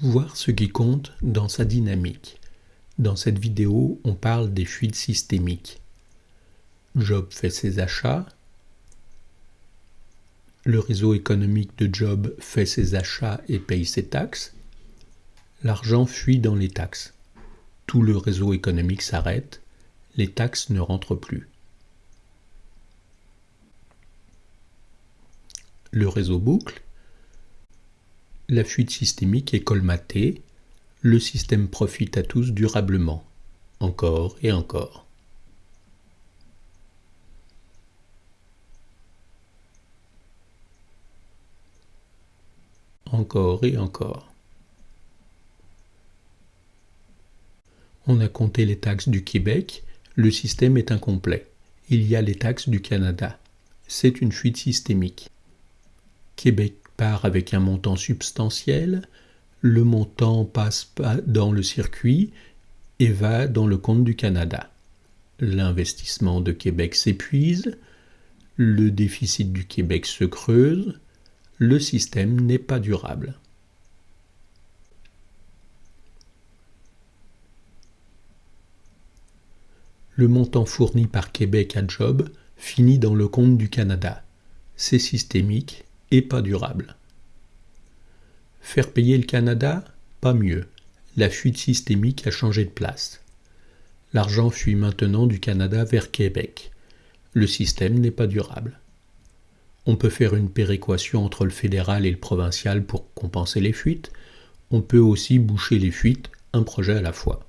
Voir ce qui compte dans sa dynamique. Dans cette vidéo, on parle des fuites systémiques. Job fait ses achats. Le réseau économique de Job fait ses achats et paye ses taxes. L'argent fuit dans les taxes. Tout le réseau économique s'arrête. Les taxes ne rentrent plus. Le réseau boucle la fuite systémique est colmatée, le système profite à tous durablement, encore et encore. Encore et encore. On a compté les taxes du Québec, le système est incomplet. Il y a les taxes du Canada. C'est une fuite systémique. Québec part avec un montant substantiel, le montant passe dans le circuit et va dans le compte du Canada. L'investissement de Québec s'épuise, le déficit du Québec se creuse, le système n'est pas durable. Le montant fourni par Québec à Job finit dans le compte du Canada. C'est systémique pas durable. Faire payer le Canada Pas mieux. La fuite systémique a changé de place. L'argent fuit maintenant du Canada vers Québec. Le système n'est pas durable. On peut faire une péréquation entre le fédéral et le provincial pour compenser les fuites. On peut aussi boucher les fuites, un projet à la fois.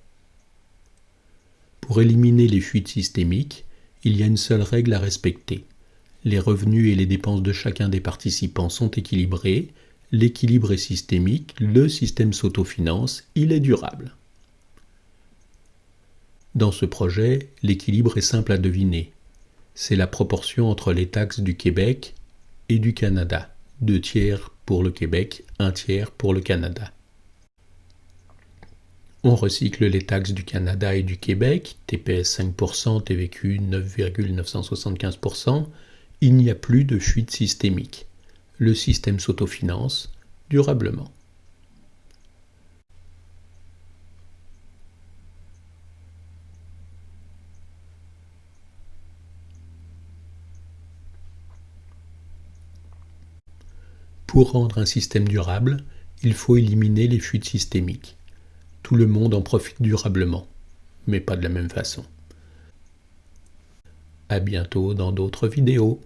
Pour éliminer les fuites systémiques, il y a une seule règle à respecter les revenus et les dépenses de chacun des participants sont équilibrés, l'équilibre est systémique, le système s'autofinance, il est durable. Dans ce projet, l'équilibre est simple à deviner. C'est la proportion entre les taxes du Québec et du Canada. Deux tiers pour le Québec, un tiers pour le Canada. On recycle les taxes du Canada et du Québec, TPS 5%, TVQ 9,975%, il n'y a plus de fuite systémique. Le système s'autofinance durablement. Pour rendre un système durable, il faut éliminer les fuites systémiques. Tout le monde en profite durablement, mais pas de la même façon. À bientôt dans d'autres vidéos.